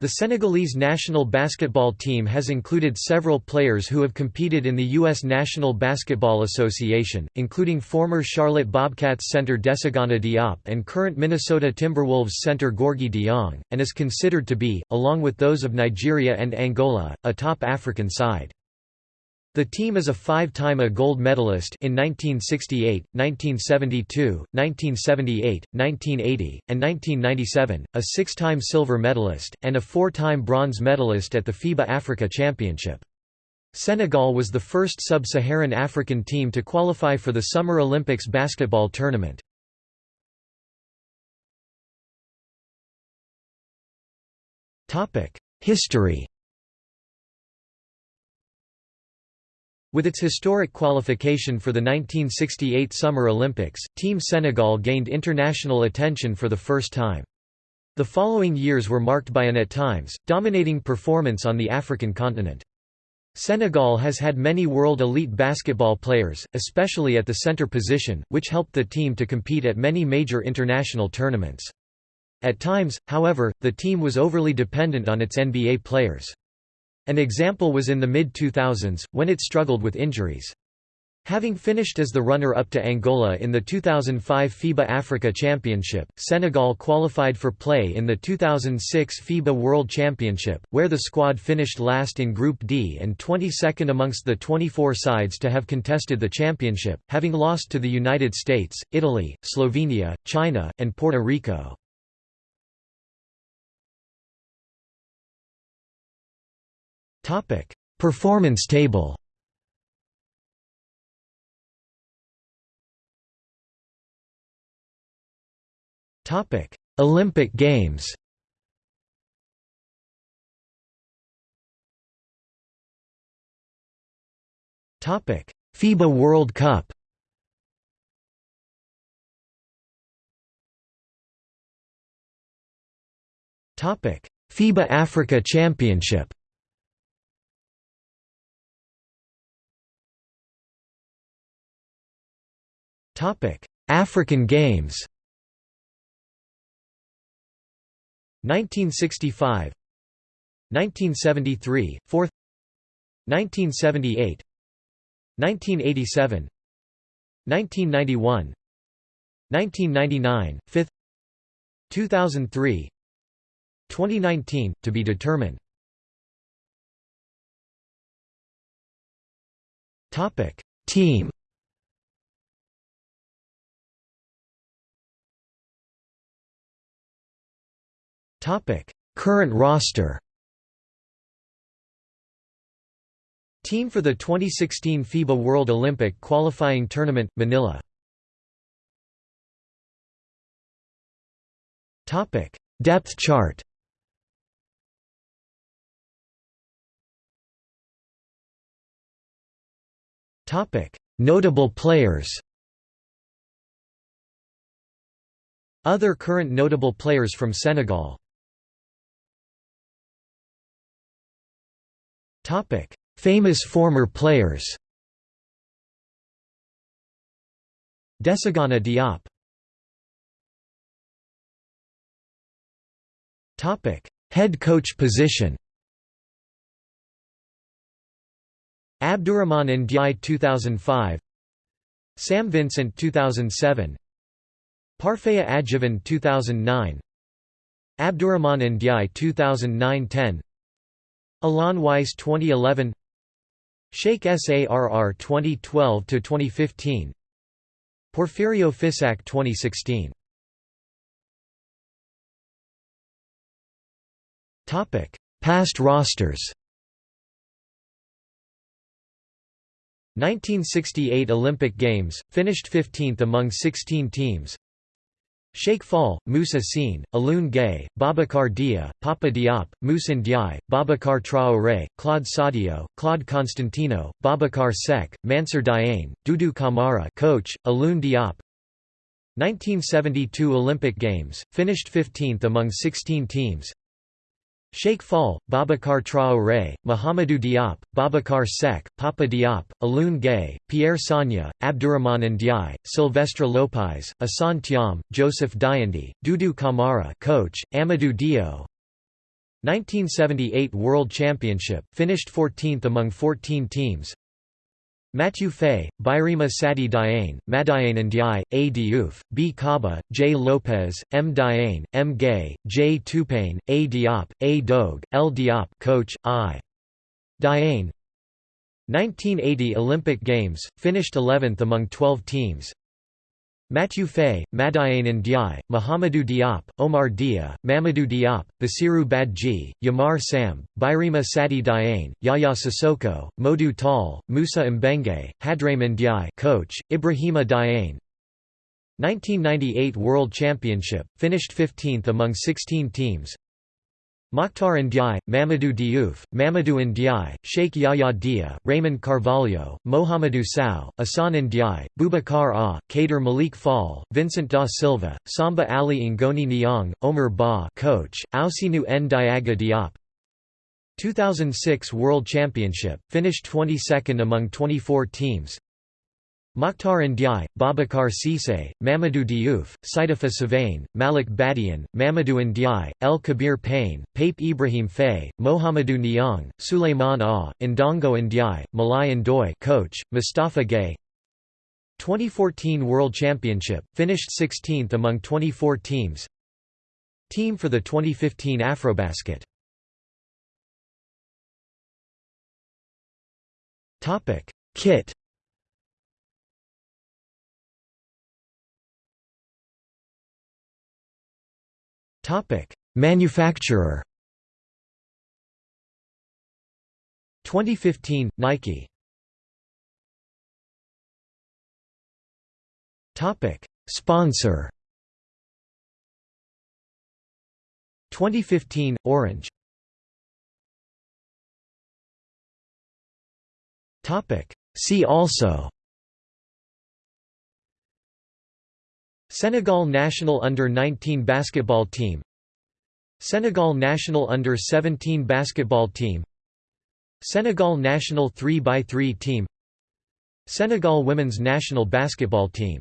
The Senegalese national basketball team has included several players who have competed in the U.S. National Basketball Association, including former Charlotte Bobcats center Desagana Diop and current Minnesota Timberwolves center Gorgui Dieng, and is considered to be, along with those of Nigeria and Angola, a top African side. The team is a five-time a gold medalist in 1968, 1972, 1978, 1980, and 1997, a six-time silver medalist, and a four-time bronze medalist at the FIBA Africa Championship. Senegal was the first sub-Saharan African team to qualify for the Summer Olympics basketball tournament. History With its historic qualification for the 1968 Summer Olympics, Team Senegal gained international attention for the first time. The following years were marked by an at times, dominating performance on the African continent. Senegal has had many world elite basketball players, especially at the center position, which helped the team to compete at many major international tournaments. At times, however, the team was overly dependent on its NBA players. An example was in the mid-2000s, when it struggled with injuries. Having finished as the runner-up to Angola in the 2005 FIBA Africa Championship, Senegal qualified for play in the 2006 FIBA World Championship, where the squad finished last in Group D and 22nd amongst the 24 sides to have contested the championship, having lost to the United States, Italy, Slovenia, China, and Puerto Rico. Performance table. Topic: Olympic Games. Topic: FIBA World Cup. Topic: FIBA Africa Championship. African Games. 1965 1973 4th 1978 1987 1991 1999 5th 2003 2019 to be determined. Topic team Current roster. Team for the 2016 FIBA World Olympic qualifying tournament Manila. Depth chart. Notable players. Other current notable players from Senegal Famous former players Desagana Diop Topic: Head coach position Abdourahmane Ndiaye 2005 Sam Vincent 2007 Parfaya Adjivan 2009 Abdourahmane Ndiaye 2009–10 Alon Weiss 2011 Cheikh Sarr 2012–2015 Porfirio Fisac 2016 Past rosters. 1968 Olympic Games, finished 15th among 16 teams Sheikh Fall, Moussa Sine, Alioune Gueye, Babacar Dia, Papa Diop, Moussa Ndiaye, Babacar Traoré, Claude Sadio, Claude Constantino, Babacar Seck, Mansour Diagne, Doudou Kamara coach, Alioune Diop. 1972 Olympic Games, finished 15th among 16 teams Sheikh Fall, Babacar Traoré, Mahamadou Diop, Babacar Seck, Papa Diop, Alioune Gueye, Pierre Sagna, Abdourahmane Ndiaye, Sylvestre Lopez, Assane Thiam, Joseph Diandi, Doudou Kamara coach, Amadou Dio 1978 World Championship, finished 14th among 14 teams Matthew Fay, Birima Sati Diane, Madiane Ndiaye, A. Diouf, B. Kaba, J. Lopez, M. Diane, M. Gay, J. Tupain, A. Diop, A. Dogue, L. Diop coach, I. Diane 1980 Olympic Games, finished 11th among 12 teams Matthew Fay, Madiane Ndiaye, Mohamedou Diop, Omar Dia, Mamadou Diop, Bassirou Badji, Yamar Sam, Birima Sadi Diane, Yaya Sissoko, Modou Tall, Moussa Mbenge, Hadraim Ndiaye coach, Ibrahima Diane 1998 World Championship, finished 15th among 16 teams Mokhtar Ndiaye, Mamadou Diouf, Mamadou Ndiaye, Sheikh Yahya Dia, Raymond Carvalho, Mohamedou Sow, Assane Ndiaye, Boubacar Ah, Kader Malik Fall, Vincent da Silva, Samba Ali Ngoni Niang, Omer Ba coach, Ousseynou N. Diaga Diop. 2006 World Championship, finished 22nd among 24 teams Mokhtar Ndiaye, Babacar Cisse, Mamadou Diouf, Saidafa Savain, Malick Badiane, Mamadou Ndiaye, El Kabir Payne, Pape Ibrahim Faye, Mohamedou Niang, Suleiman Ah, Ndongo Ndiaye, Malai Ndoye coach, Mustafa Gay. 2014 World Championship, finished 16th among 24 teams. Team for the 2015 Afrobasket. Kit Manufacturer. 2015 Nike. Topic: Sponsor. 2015 Orange. Topic: See also Senegal national under-19 basketball team. Senegal national under-17 basketball team. Senegal national 3x3 team. Senegal women's national basketball team